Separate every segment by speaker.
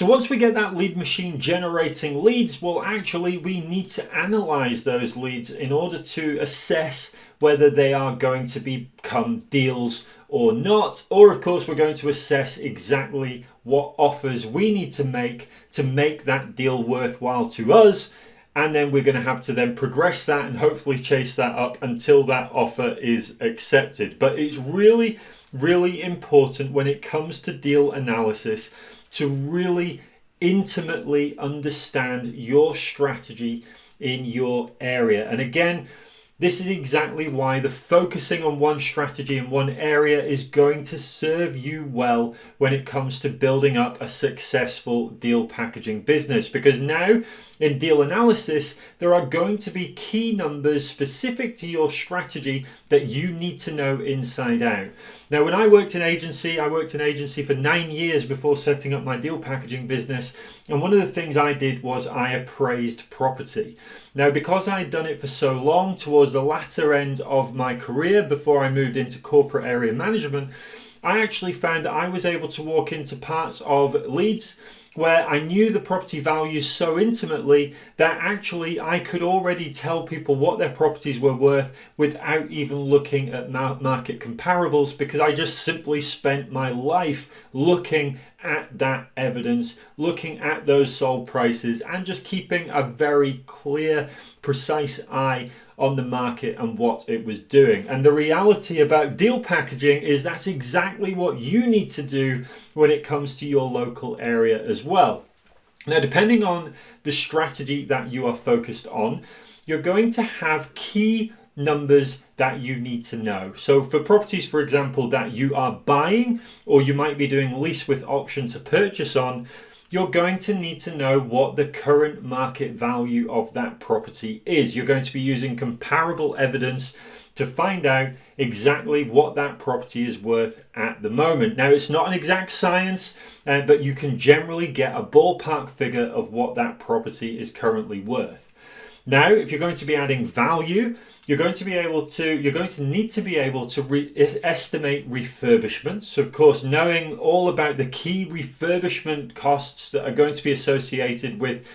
Speaker 1: So once we get that lead machine generating leads, well, actually we need to analyze those leads in order to assess whether they are going to become deals or not. Or of course, we're going to assess exactly what offers we need to make to make that deal worthwhile to us. And then we're going to have to then progress that and hopefully chase that up until that offer is accepted. But it's really, really important when it comes to deal analysis to really intimately understand your strategy in your area. And again, this is exactly why the focusing on one strategy in one area is going to serve you well when it comes to building up a successful deal packaging business. Because now in deal analysis, there are going to be key numbers specific to your strategy that you need to know inside out. Now, when I worked in agency, I worked in agency for nine years before setting up my deal packaging business. And one of the things I did was I appraised property. Now, because I had done it for so long towards the latter end of my career before I moved into corporate area management, I actually found that I was able to walk into parts of Leeds where I knew the property values so intimately that actually I could already tell people what their properties were worth without even looking at market comparables because I just simply spent my life looking at that evidence, looking at those sold prices, and just keeping a very clear, precise eye on the market and what it was doing. And the reality about deal packaging is that's exactly what you need to do when it comes to your local area as well. Now, depending on the strategy that you are focused on, you're going to have key numbers that you need to know. So for properties, for example, that you are buying or you might be doing lease with option to purchase on, you're going to need to know what the current market value of that property is. You're going to be using comparable evidence to find out exactly what that property is worth at the moment. Now, it's not an exact science, uh, but you can generally get a ballpark figure of what that property is currently worth. Now, if you're going to be adding value, you're going to be able to, you're going to need to be able to re estimate refurbishment. So of course, knowing all about the key refurbishment costs that are going to be associated with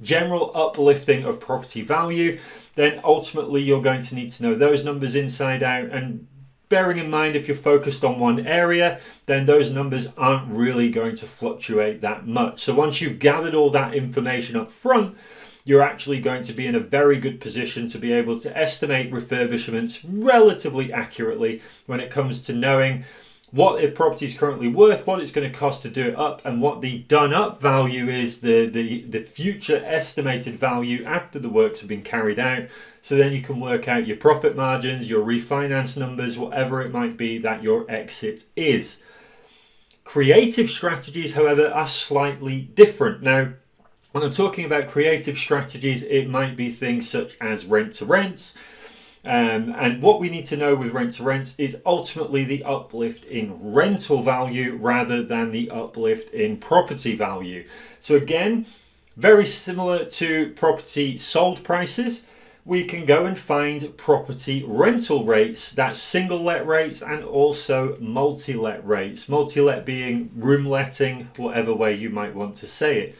Speaker 1: general uplifting of property value, then ultimately you're going to need to know those numbers inside out and bearing in mind if you're focused on one area then those numbers aren't really going to fluctuate that much. So once you've gathered all that information up front you're actually going to be in a very good position to be able to estimate refurbishments relatively accurately when it comes to knowing what a property is currently worth, what it's going to cost to do it up, and what the done up value is, the, the, the future estimated value after the works have been carried out. So then you can work out your profit margins, your refinance numbers, whatever it might be that your exit is. Creative strategies, however, are slightly different. Now, when I'm talking about creative strategies, it might be things such as rent to rents. Um, and what we need to know with rent to rents is ultimately the uplift in rental value rather than the uplift in property value. So again, very similar to property sold prices, we can go and find property rental rates, that's single let rates and also multi-let rates. Multi-let being room letting, whatever way you might want to say it.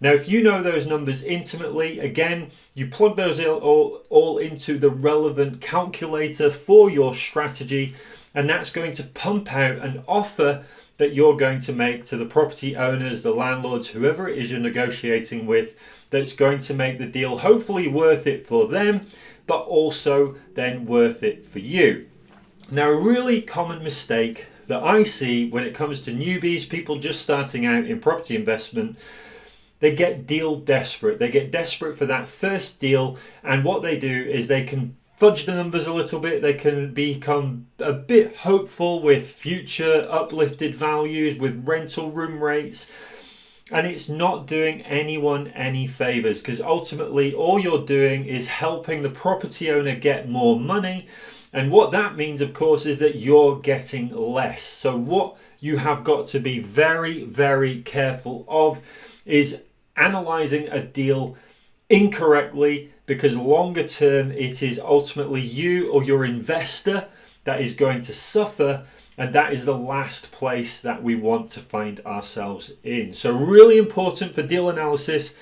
Speaker 1: Now, if you know those numbers intimately, again, you plug those all, all into the relevant calculator for your strategy, and that's going to pump out an offer that you're going to make to the property owners, the landlords, whoever it is you're negotiating with, that's going to make the deal hopefully worth it for them, but also then worth it for you. Now, a really common mistake that I see when it comes to newbies, people just starting out in property investment, they get deal desperate. They get desperate for that first deal, and what they do is they can fudge the numbers a little bit. They can become a bit hopeful with future uplifted values, with rental room rates. And it's not doing anyone any favors because ultimately all you're doing is helping the property owner get more money. And what that means, of course, is that you're getting less. So, what you have got to be very, very careful of is analyzing a deal incorrectly because longer term it is ultimately you or your investor that is going to suffer and that is the last place that we want to find ourselves in. So, really important for deal analysis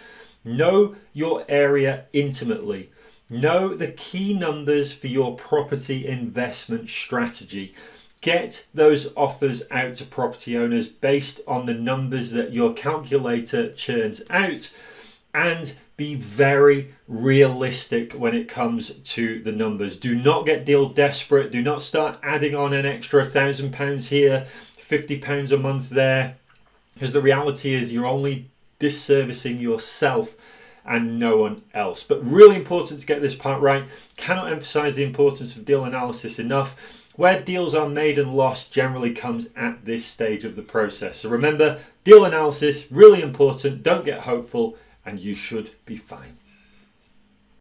Speaker 1: know your area intimately. Know the key numbers for your property investment strategy. Get those offers out to property owners based on the numbers that your calculator churns out and be very realistic when it comes to the numbers. Do not get deal desperate. Do not start adding on an extra thousand pounds here, 50 pounds a month there, because the reality is you're only disservicing yourself and no one else. But really important to get this part right. Cannot emphasize the importance of deal analysis enough. Where deals are made and lost generally comes at this stage of the process. So remember, deal analysis, really important. Don't get hopeful and you should be fine.